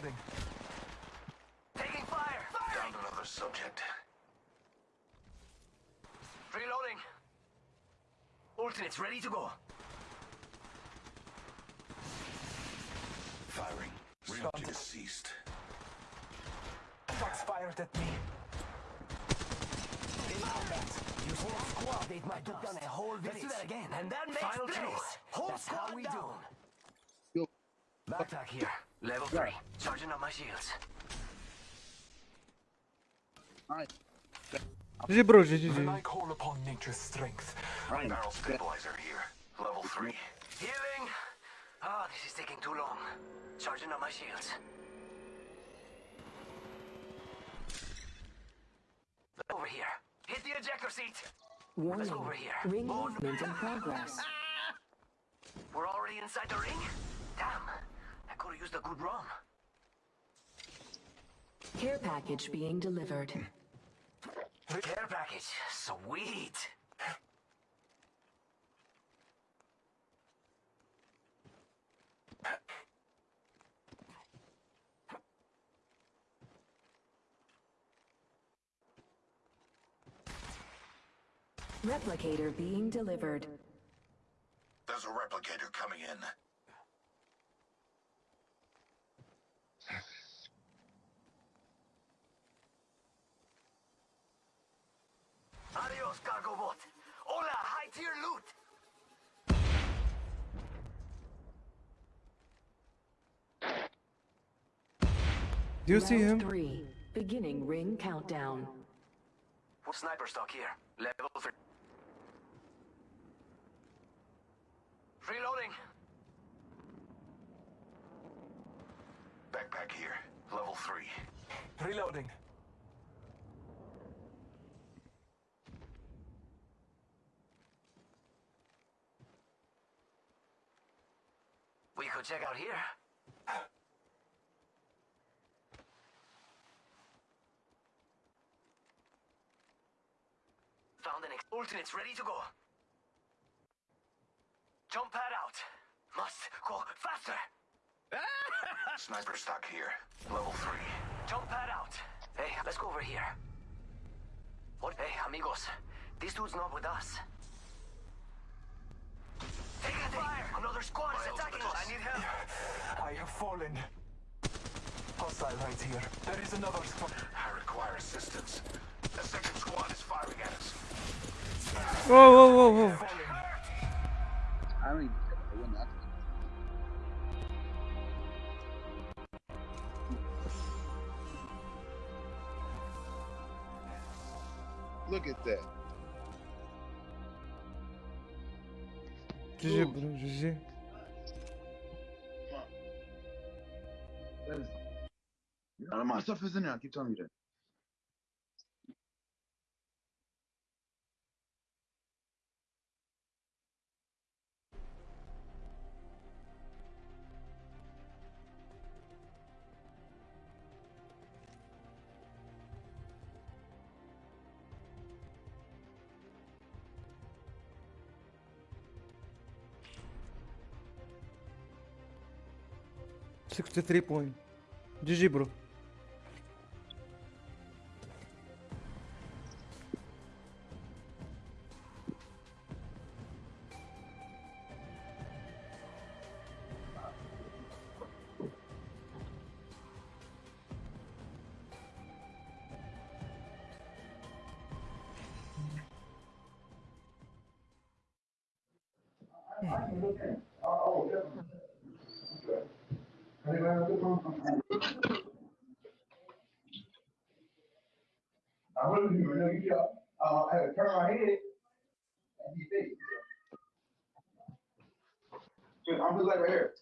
Reloading. Taking fire! Down another subject. Reloading. Alternates ready to go. Firing. Stop. Range ceased. Shots fired at me. In combat, You whole squad ate my took down a whole village. Let's do that again. And that makes Final place. Whole That's squad how we down. Yo. Backpack here. Level three. Charging up my shields. Alright. GG bro, GG, When I call upon nature's strength. Alright. Barrel stabilizer here. Level three. Healing. Ah, this is taking too long. Charging up my shields. Over here. Hit the ejector seat. Warning. Let's go over here. Ring Oh, movement in progress. We're already inside the ring? Damn. I could have used a good rum. Care package being delivered. Care package. Sweet. Replicator being delivered. There's a replicator coming in. Adios, cargo bot. Hola, high tier loot. Do you see him? Three. Beginning ring countdown. What sniper stock here. Level three. Reloading. Backpack here. Level three. Reloading. We could check out here. Found an ex- alternates ready to go. Jump pad out. Must go faster. Sniper stock here. Level three. Jump pad out. Hey, let's go over here. What? Hey, amigos. This dude's not with us. Take fire! Another squad is attacking us. us. I need help. I have fallen. Hostile right here. There is another squad. I require assistance. The second squad is firing at us. Whoa, whoa, whoa, whoa. I don't even I wouldn't have. Look at that. GG bro, GG. That is. None of my stuff is in there. I keep telling you that. Sixty-three point. GG bro. I really do, you know, you, uh, I had to turn my head and he. Dude, I'm just like right here.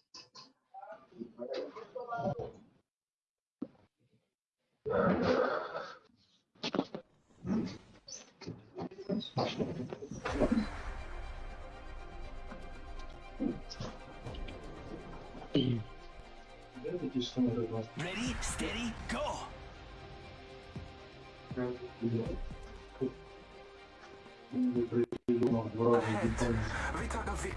Ready, steady, go! Ahead. We took a victory.